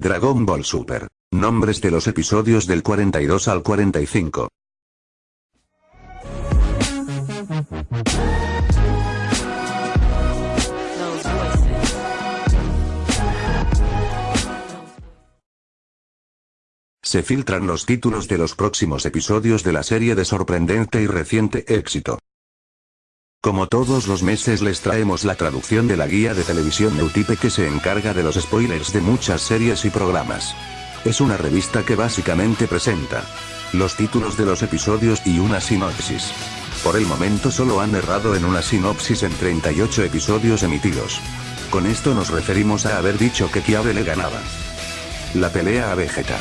Dragon Ball Super. Nombres de los episodios del 42 al 45. Those voices. Se filtran los títulos de los próximos episodios de la serie de sorprendente y reciente éxito. Como todos los meses les traemos la traducción de la guía de televisión Neutype que se encarga de los spoilers de muchas series y programas. Es una revista que básicamente presenta los títulos de los episodios y una sinopsis. Por el momento solo han errado en una sinopsis en 38 episodios emitidos. Con esto nos referimos a haber dicho que Kiabe le ganaba la pelea a Vegeta.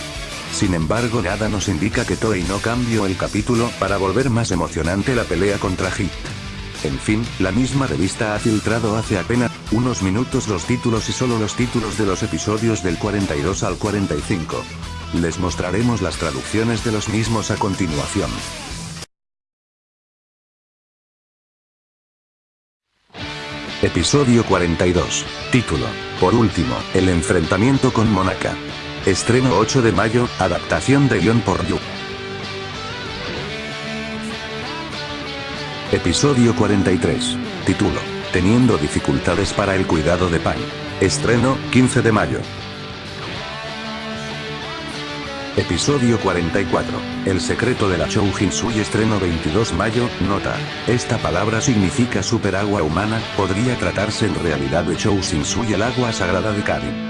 Sin embargo nada nos indica que Toei no cambió el capítulo para volver más emocionante la pelea contra Hit. En fin, la misma revista ha filtrado hace apenas unos minutos los títulos y solo los títulos de los episodios del 42 al 45. Les mostraremos las traducciones de los mismos a continuación. Episodio 42. Título. Por último, el enfrentamiento con Monaka. Estreno 8 de mayo, adaptación de guion por Yu. Episodio 43. Título. Teniendo dificultades para el cuidado de Pan. Estreno, 15 de mayo. Episodio 44. El secreto de la Shoujinsui estreno 22 mayo, nota. Esta palabra significa superagua humana, podría tratarse en realidad de Shoujinsui el agua sagrada de Karin.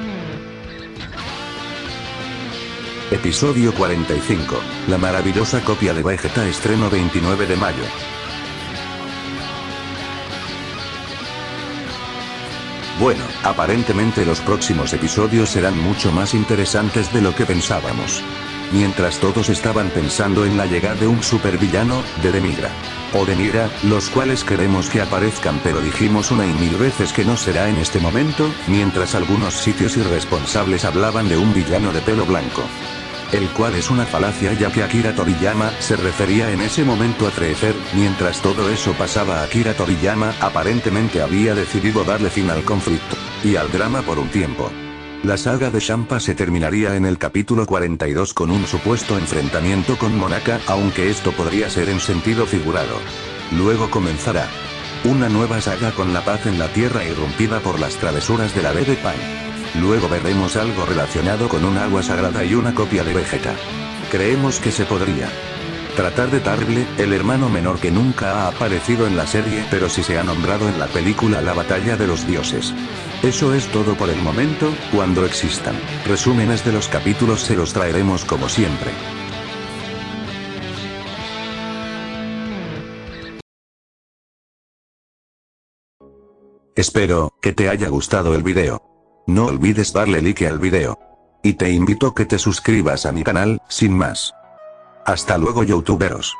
Episodio 45. La maravillosa copia de Vegeta estreno 29 de mayo. Bueno, aparentemente los próximos episodios serán mucho más interesantes de lo que pensábamos. Mientras todos estaban pensando en la llegada de un supervillano, de Demigra. O Demira, los cuales queremos que aparezcan pero dijimos una y mil veces que no será en este momento, mientras algunos sitios irresponsables hablaban de un villano de pelo blanco. El cual es una falacia ya que Akira Toriyama se refería en ese momento a Treezer, mientras todo eso pasaba Akira Toriyama aparentemente había decidido darle fin al conflicto, y al drama por un tiempo. La saga de Champa se terminaría en el capítulo 42 con un supuesto enfrentamiento con Monaka, aunque esto podría ser en sentido figurado. Luego comenzará una nueva saga con la paz en la tierra irrumpida por las travesuras de la Bebe Pan. Luego veremos algo relacionado con un agua sagrada y una copia de Vegeta. Creemos que se podría tratar de Tarble, el hermano menor que nunca ha aparecido en la serie pero sí se ha nombrado en la película La Batalla de los Dioses. Eso es todo por el momento, cuando existan resúmenes de los capítulos se los traeremos como siempre. Espero que te haya gustado el video. No olvides darle like al video. Y te invito que te suscribas a mi canal, sin más. Hasta luego youtuberos.